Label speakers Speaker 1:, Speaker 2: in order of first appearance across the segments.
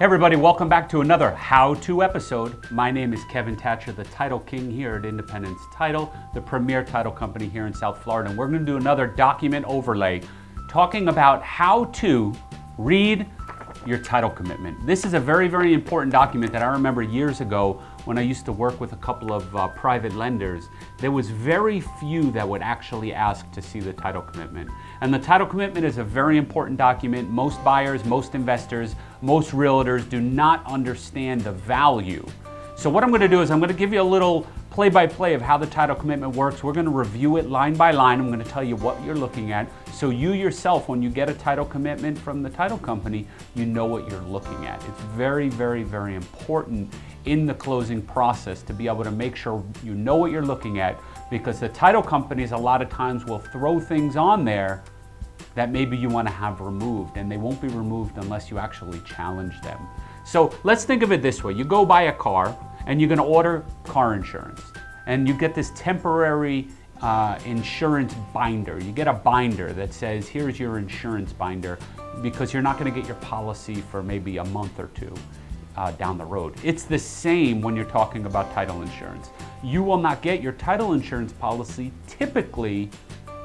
Speaker 1: Hey everybody, welcome back to another how-to episode. My name is Kevin Thatcher, the Title King here at Independence Title, the premier title company here in South Florida. And we're gonna do another document overlay talking about how to read your title commitment. This is a very, very important document that I remember years ago when I used to work with a couple of uh, private lenders, there was very few that would actually ask to see the title commitment. And the title commitment is a very important document. Most buyers, most investors, most realtors do not understand the value. So what I'm gonna do is I'm gonna give you a little play-by-play -play of how the title commitment works. We're gonna review it line by line. I'm gonna tell you what you're looking at. So you yourself, when you get a title commitment from the title company, you know what you're looking at. It's very, very, very important in the closing process to be able to make sure you know what you're looking at because the title companies a lot of times will throw things on there that maybe you want to have removed and they won't be removed unless you actually challenge them. So let's think of it this way. You go buy a car and you're going to order car insurance and you get this temporary uh, insurance binder. You get a binder that says, here's your insurance binder because you're not going to get your policy for maybe a month or two. Uh, down the road. It's the same when you're talking about title insurance. You will not get your title insurance policy typically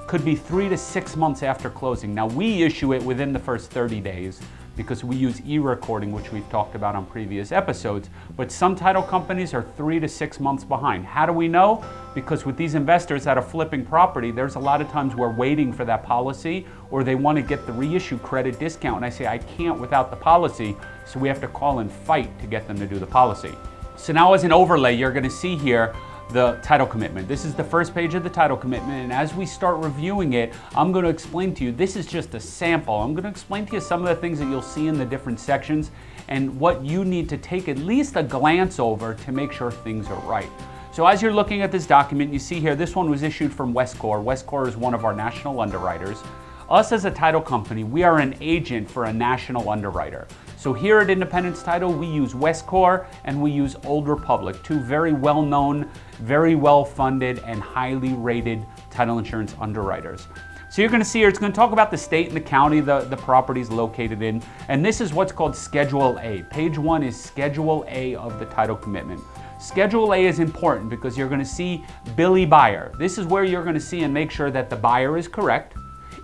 Speaker 1: could be three to six months after closing. Now we issue it within the first 30 days because we use e-recording, which we've talked about on previous episodes. But some title companies are three to six months behind. How do we know? Because with these investors that are flipping property, there's a lot of times we're waiting for that policy or they want to get the reissue credit discount. And I say, I can't without the policy. So we have to call and fight to get them to do the policy. So now as an overlay, you're going to see here the title commitment. This is the first page of the title commitment and as we start reviewing it, I'm going to explain to you, this is just a sample. I'm going to explain to you some of the things that you'll see in the different sections and what you need to take at least a glance over to make sure things are right. So as you're looking at this document, you see here, this one was issued from Westcor. Westcor is one of our national underwriters. Us as a title company, we are an agent for a national underwriter. So here at Independence Title, we use Westcor and we use Old Republic, two very well-known, very well-funded, and highly rated title insurance underwriters. So you're gonna see here, it's gonna talk about the state and the county the, the property is located in, and this is what's called Schedule A. Page one is Schedule A of the title commitment. Schedule A is important because you're gonna see Billy Buyer. This is where you're gonna see and make sure that the buyer is correct,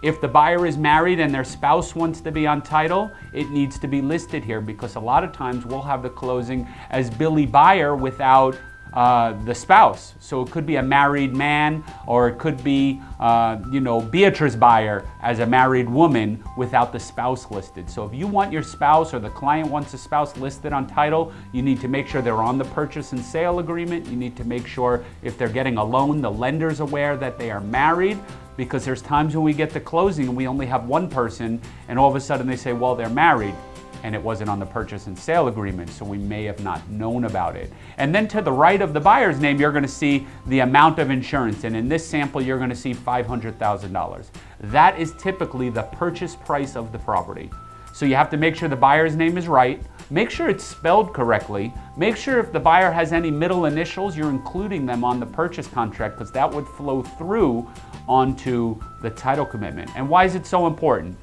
Speaker 1: if the buyer is married and their spouse wants to be on title, it needs to be listed here because a lot of times we'll have the closing as Billy Buyer without uh, the spouse. So it could be a married man or it could be, uh, you know, Beatrice Buyer as a married woman without the spouse listed. So if you want your spouse or the client wants a spouse listed on title, you need to make sure they're on the purchase and sale agreement. You need to make sure if they're getting a loan, the lender's aware that they are married because there's times when we get to closing and we only have one person and all of a sudden they say, well, they're married and it wasn't on the purchase and sale agreement, so we may have not known about it. And then to the right of the buyer's name, you're gonna see the amount of insurance, and in this sample, you're gonna see $500,000. That is typically the purchase price of the property. So you have to make sure the buyer's name is right, make sure it's spelled correctly, make sure if the buyer has any middle initials, you're including them on the purchase contract because that would flow through onto the title commitment. And why is it so important?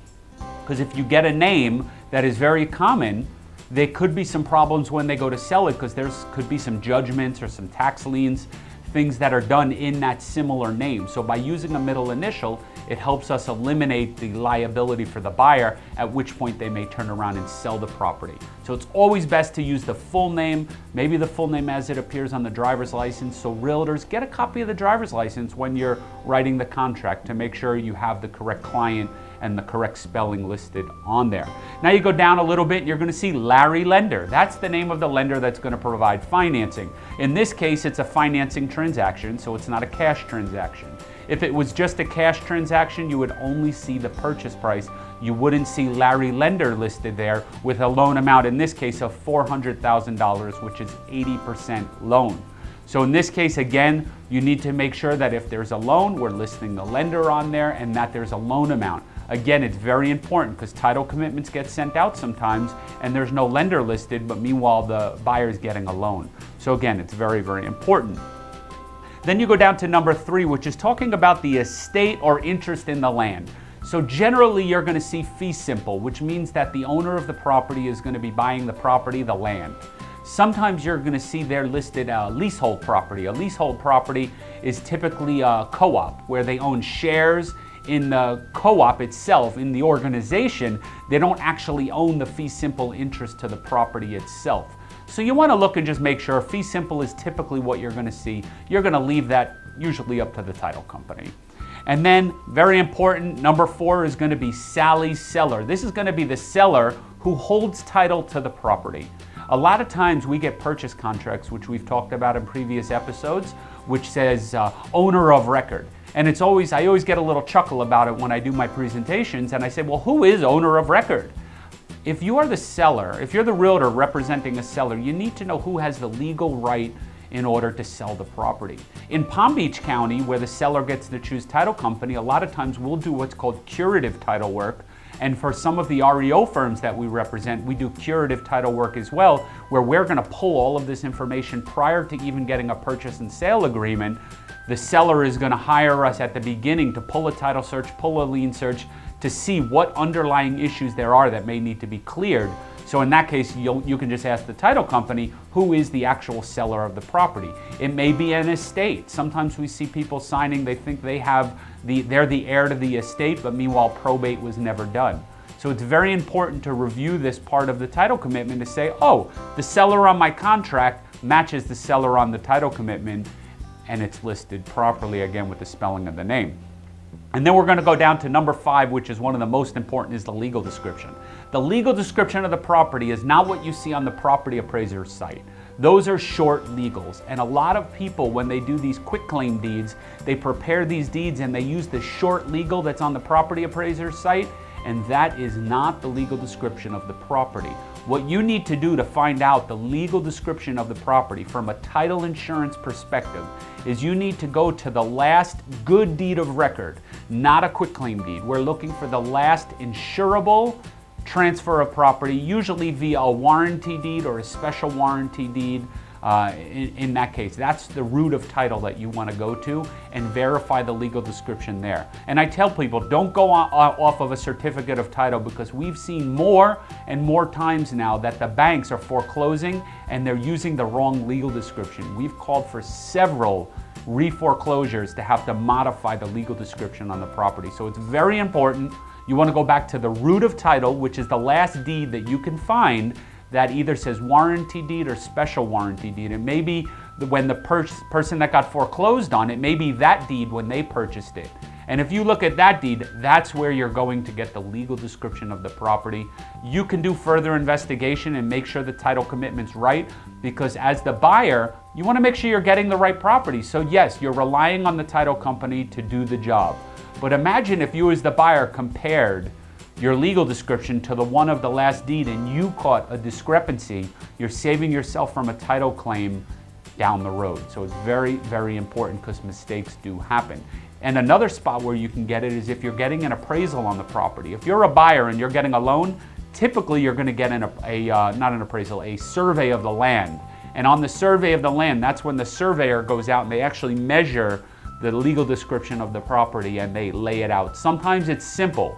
Speaker 1: Because if you get a name that is very common, there could be some problems when they go to sell it because there could be some judgments or some tax liens things that are done in that similar name. So by using a middle initial, it helps us eliminate the liability for the buyer, at which point they may turn around and sell the property. So it's always best to use the full name, maybe the full name as it appears on the driver's license. So realtors, get a copy of the driver's license when you're writing the contract to make sure you have the correct client and the correct spelling listed on there. Now you go down a little bit, and you're gonna see Larry Lender. That's the name of the lender that's gonna provide financing. In this case, it's a financing transaction, so it's not a cash transaction. If it was just a cash transaction, you would only see the purchase price. You wouldn't see Larry Lender listed there with a loan amount, in this case, of $400,000, which is 80% loan. So in this case, again, you need to make sure that if there's a loan, we're listing the lender on there and that there's a loan amount. Again, it's very important because title commitments get sent out sometimes and there's no lender listed, but meanwhile the buyer is getting a loan. So again, it's very, very important. Then you go down to number three, which is talking about the estate or interest in the land. So generally you're gonna see fee simple, which means that the owner of the property is gonna be buying the property, the land. Sometimes you're gonna see there listed a leasehold property. A leasehold property is typically a co-op where they own shares in the co-op itself, in the organization, they don't actually own the fee simple interest to the property itself. So you wanna look and just make sure fee simple is typically what you're gonna see. You're gonna leave that usually up to the title company. And then, very important, number four is gonna be Sally's seller. This is gonna be the seller who holds title to the property. A lot of times we get purchase contracts, which we've talked about in previous episodes, which says uh, owner of record. And it's always, I always get a little chuckle about it when I do my presentations and I say, well, who is owner of record? If you are the seller, if you're the realtor representing a seller, you need to know who has the legal right in order to sell the property. In Palm Beach County, where the seller gets to choose title company, a lot of times we'll do what's called curative title work. And for some of the REO firms that we represent, we do curative title work as well, where we're gonna pull all of this information prior to even getting a purchase and sale agreement. The seller is gonna hire us at the beginning to pull a title search, pull a lien search, to see what underlying issues there are that may need to be cleared. So in that case, you can just ask the title company who is the actual seller of the property. It may be an estate. Sometimes we see people signing, they think they have the, they're the heir to the estate, but meanwhile probate was never done. So it's very important to review this part of the title commitment to say, oh, the seller on my contract matches the seller on the title commitment and it's listed properly again with the spelling of the name. And then we're going to go down to number five, which is one of the most important, is the legal description. The legal description of the property is not what you see on the property appraiser's site. Those are short legals. And a lot of people, when they do these quitclaim deeds, they prepare these deeds and they use the short legal that's on the property appraiser's site, and that is not the legal description of the property. What you need to do to find out the legal description of the property from a title insurance perspective is you need to go to the last good deed of record, not a quitclaim deed. We're looking for the last insurable transfer of property, usually via a warranty deed or a special warranty deed uh, in, in, that case. That's the root of title that you want to go to and verify the legal description there. And I tell people, don't go on, off of a certificate of title because we've seen more and more times now that the banks are foreclosing and they're using the wrong legal description. We've called for several re-foreclosures to have to modify the legal description on the property. So it's very important. You want to go back to the root of title, which is the last deed that you can find that either says warranty deed or special warranty deed. It may be when the per person that got foreclosed on it, may be that deed when they purchased it. And if you look at that deed, that's where you're going to get the legal description of the property. You can do further investigation and make sure the title commitment's right because as the buyer, you want to make sure you're getting the right property. So yes, you're relying on the title company to do the job. But imagine if you as the buyer compared your legal description to the one of the last deed and you caught a discrepancy, you're saving yourself from a title claim down the road. So it's very, very important because mistakes do happen. And another spot where you can get it is if you're getting an appraisal on the property. If you're a buyer and you're getting a loan, typically you're going to get an, a, uh, not an appraisal, a survey of the land. And on the survey of the land, that's when the surveyor goes out and they actually measure the legal description of the property and they lay it out. Sometimes it's simple.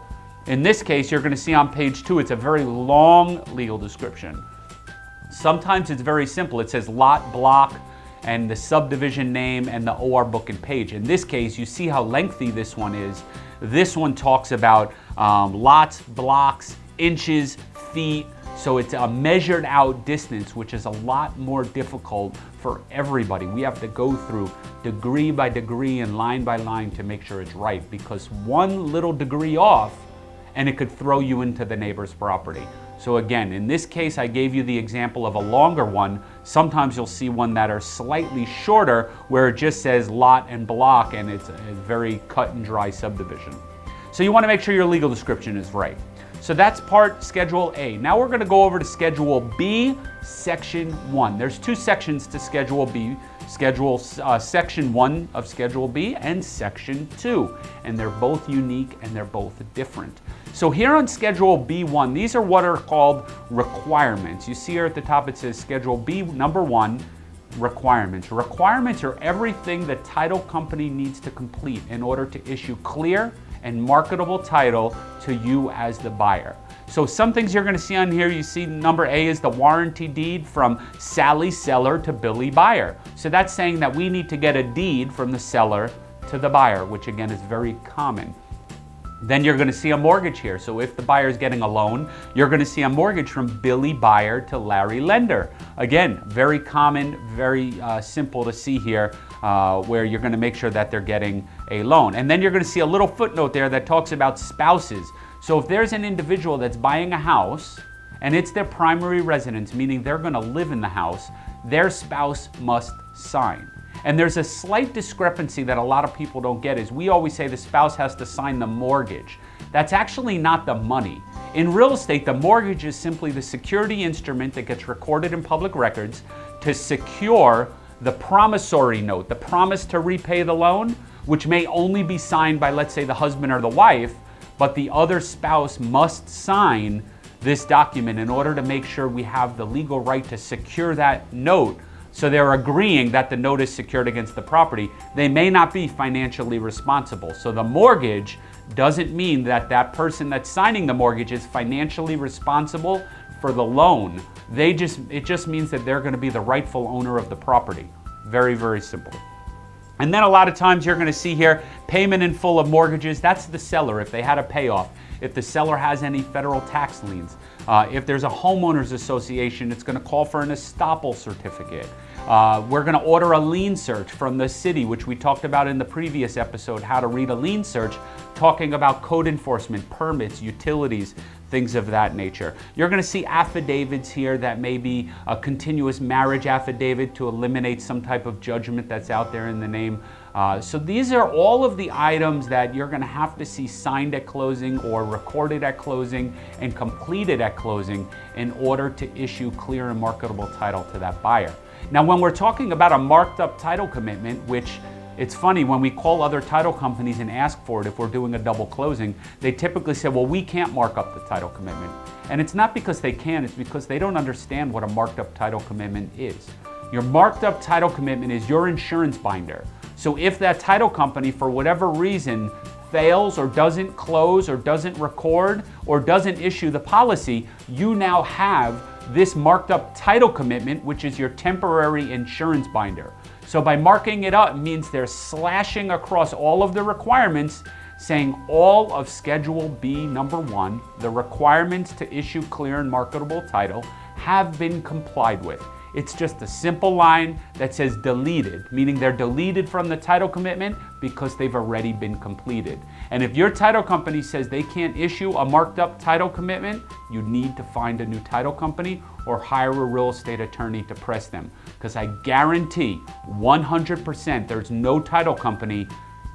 Speaker 1: In this case, you're going to see on page two, it's a very long legal description. Sometimes it's very simple. It says lot, block, and the subdivision name and the OR book and page. In this case, you see how lengthy this one is. This one talks about um, lots, blocks, inches, feet, so it's a measured out distance, which is a lot more difficult for everybody. We have to go through degree by degree and line by line to make sure it's right because one little degree off and it could throw you into the neighbor's property. So again, in this case, I gave you the example of a longer one. Sometimes you'll see one that are slightly shorter where it just says lot and block and it's a very cut and dry subdivision. So you wanna make sure your legal description is right. So that's part Schedule A. Now we're gonna go over to Schedule B, Section 1. There's two sections to Schedule B. Schedule uh, Section 1 of Schedule B and Section 2. And they're both unique and they're both different. So here on Schedule B1, these are what are called requirements. You see here at the top it says Schedule B number 1, requirements. Requirements are everything the title company needs to complete in order to issue clear and marketable title to you as the buyer. So some things you're gonna see on here, you see number A is the warranty deed from Sally seller to Billy buyer. So that's saying that we need to get a deed from the seller to the buyer, which again is very common. Then you're gonna see a mortgage here. So if the buyer is getting a loan, you're gonna see a mortgage from Billy buyer to Larry lender. Again, very common, very uh, simple to see here uh, where you're gonna make sure that they're getting a loan. And then you're gonna see a little footnote there that talks about spouses. So if there's an individual that's buying a house and it's their primary residence, meaning they're gonna live in the house, their spouse must sign. And there's a slight discrepancy that a lot of people don't get is we always say the spouse has to sign the mortgage. That's actually not the money. In real estate, the mortgage is simply the security instrument that gets recorded in public records to secure the promissory note, the promise to repay the loan, which may only be signed by, let's say, the husband or the wife, but the other spouse must sign this document in order to make sure we have the legal right to secure that note so they're agreeing that the note is secured against the property. They may not be financially responsible. So the mortgage doesn't mean that that person that's signing the mortgage is financially responsible for the loan. They just, it just means that they're gonna be the rightful owner of the property. Very, very simple. And then a lot of times you're gonna see here, payment in full of mortgages, that's the seller if they had a payoff. If the seller has any federal tax liens, uh, if there's a homeowners association, it's gonna call for an estoppel certificate. Uh, we're gonna order a lien search from the city, which we talked about in the previous episode, how to read a lien search, talking about code enforcement, permits, utilities, things of that nature. You're gonna see affidavits here that may be a continuous marriage affidavit to eliminate some type of judgment that's out there in the name uh, so these are all of the items that you're gonna have to see signed at closing or recorded at closing and completed at closing in order to issue clear and marketable title to that buyer. Now, when we're talking about a marked up title commitment, which it's funny, when we call other title companies and ask for it, if we're doing a double closing, they typically say, well, we can't mark up the title commitment. And it's not because they can, it's because they don't understand what a marked up title commitment is. Your marked up title commitment is your insurance binder. So if that title company, for whatever reason, fails or doesn't close or doesn't record or doesn't issue the policy, you now have this marked up title commitment, which is your temporary insurance binder. So by marking it up means they're slashing across all of the requirements saying all of Schedule B number one, the requirements to issue clear and marketable title, have been complied with. It's just a simple line that says deleted, meaning they're deleted from the title commitment because they've already been completed. And if your title company says they can't issue a marked up title commitment, you need to find a new title company or hire a real estate attorney to press them. Because I guarantee 100% there's no title company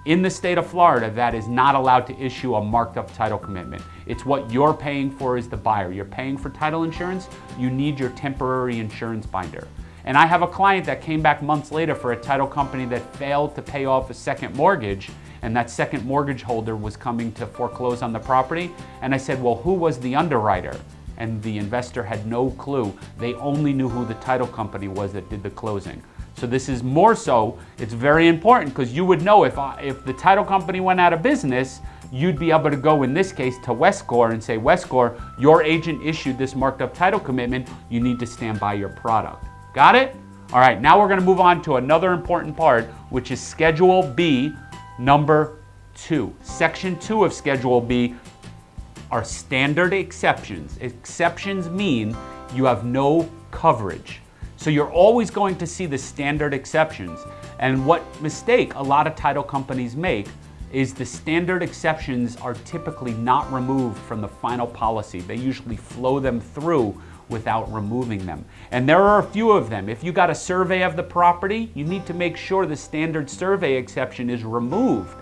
Speaker 1: in the state of Florida that is not allowed to issue a marked up title commitment. It's what you're paying for as the buyer. You're paying for title insurance, you need your temporary insurance binder. And I have a client that came back months later for a title company that failed to pay off a second mortgage and that second mortgage holder was coming to foreclose on the property. And I said, well, who was the underwriter? And the investor had no clue. They only knew who the title company was that did the closing. So this is more so, it's very important because you would know if, I, if the title company went out of business, you'd be able to go in this case to Westcor and say, Westcor, your agent issued this marked up title commitment, you need to stand by your product. Got it? All right, now we're gonna move on to another important part, which is Schedule B, number two. Section two of Schedule B are standard exceptions. Exceptions mean you have no coverage. So you're always going to see the standard exceptions. And what mistake a lot of title companies make is the standard exceptions are typically not removed from the final policy. They usually flow them through without removing them. And there are a few of them. If you got a survey of the property, you need to make sure the standard survey exception is removed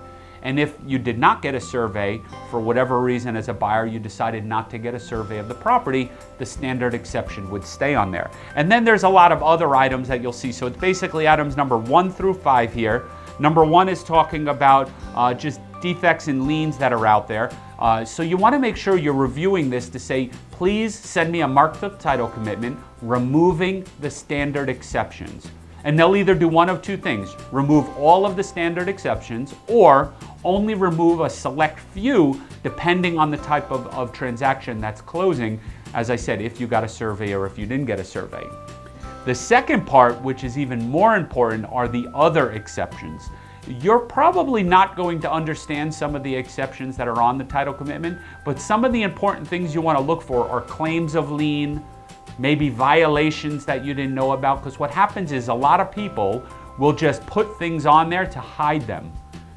Speaker 1: and if you did not get a survey, for whatever reason as a buyer you decided not to get a survey of the property, the standard exception would stay on there. And then there's a lot of other items that you'll see. So it's basically items number one through five here. Number one is talking about uh, just defects and liens that are out there. Uh, so you want to make sure you're reviewing this to say, please send me a marked up title commitment removing the standard exceptions. And they'll either do one of two things remove all of the standard exceptions or only remove a select few depending on the type of, of transaction that's closing. As I said, if you got a survey or if you didn't get a survey. The second part, which is even more important, are the other exceptions. You're probably not going to understand some of the exceptions that are on the title commitment, but some of the important things you want to look for are claims of lien, maybe violations that you didn't know about, because what happens is a lot of people will just put things on there to hide them.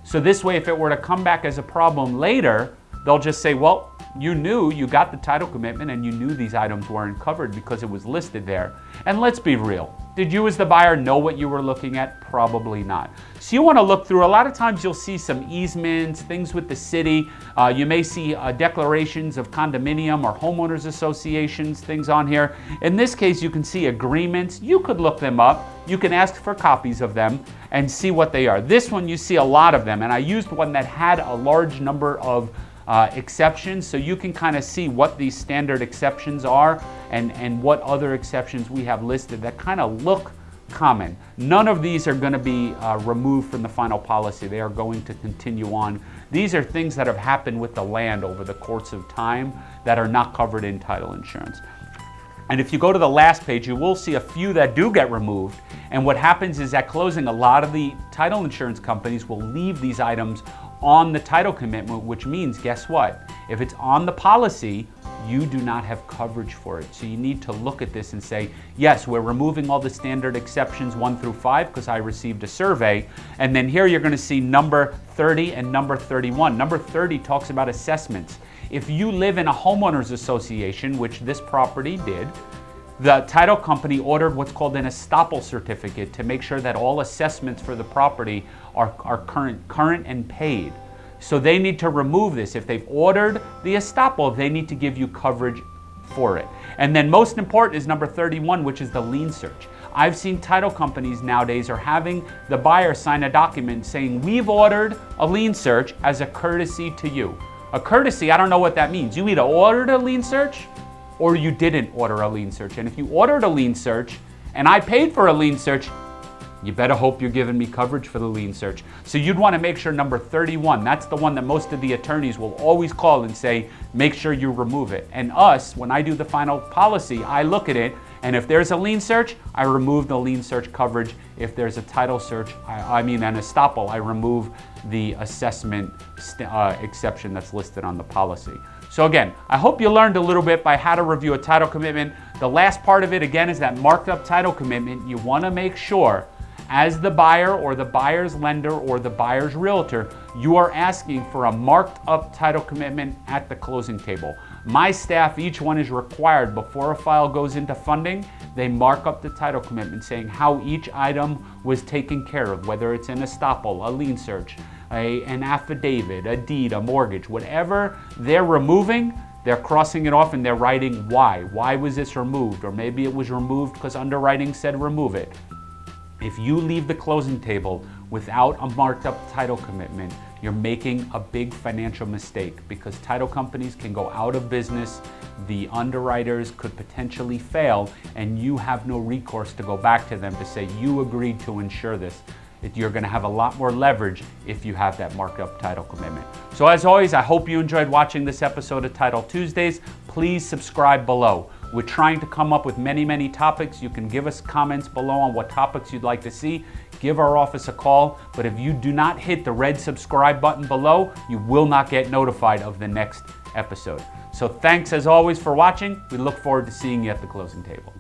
Speaker 1: So this way, if it were to come back as a problem later, they'll just say, well, you knew you got the title commitment and you knew these items weren't covered because it was listed there. And let's be real. Did you as the buyer know what you were looking at? Probably not. So you want to look through, a lot of times you'll see some easements, things with the city. Uh, you may see uh, declarations of condominium or homeowners associations, things on here. In this case, you can see agreements. You could look them up. You can ask for copies of them and see what they are. This one, you see a lot of them. And I used one that had a large number of uh, exceptions so you can kind of see what these standard exceptions are and, and what other exceptions we have listed that kind of look common. None of these are going to be uh, removed from the final policy. They are going to continue on. These are things that have happened with the land over the course of time that are not covered in title insurance. And if you go to the last page, you will see a few that do get removed. And what happens is at closing, a lot of the title insurance companies will leave these items on the title commitment, which means guess what? If it's on the policy, you do not have coverage for it. So you need to look at this and say, yes, we're removing all the standard exceptions one through five because I received a survey. And then here you're gonna see number 30 and number 31. Number 30 talks about assessments. If you live in a homeowners association, which this property did, the title company ordered what's called an estoppel certificate to make sure that all assessments for the property are, are current, current and paid. So they need to remove this. If they've ordered the estoppel, they need to give you coverage for it. And then most important is number 31, which is the lien search. I've seen title companies nowadays are having the buyer sign a document saying, we've ordered a lien search as a courtesy to you. A courtesy, I don't know what that means. You either ordered a lien search or you didn't order a lien search. And if you ordered a lien search and I paid for a lien search, you better hope you're giving me coverage for the lien search. So you'd want to make sure number 31, that's the one that most of the attorneys will always call and say, make sure you remove it. And us, when I do the final policy, I look at it and if there's a lien search, I remove the lien search coverage. If there's a title search, I, I mean an estoppel, I remove the assessment uh, exception that's listed on the policy. So again, I hope you learned a little bit by how to review a title commitment. The last part of it again is that marked up title commitment. You wanna make sure as the buyer or the buyer's lender or the buyer's realtor, you are asking for a marked up title commitment at the closing table. My staff, each one is required before a file goes into funding, they mark up the title commitment saying how each item was taken care of, whether it's an estoppel, a lien search, a, an affidavit, a deed, a mortgage, whatever they're removing, they're crossing it off and they're writing why. Why was this removed? Or maybe it was removed because underwriting said remove it. If you leave the closing table without a marked up title commitment, you're making a big financial mistake because title companies can go out of business, the underwriters could potentially fail, and you have no recourse to go back to them to say, you agreed to insure this. You're gonna have a lot more leverage if you have that markup title commitment. So as always, I hope you enjoyed watching this episode of Title Tuesdays. Please subscribe below. We're trying to come up with many, many topics. You can give us comments below on what topics you'd like to see. Give our office a call. But if you do not hit the red subscribe button below, you will not get notified of the next episode. So thanks as always for watching. We look forward to seeing you at the closing table.